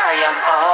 I am all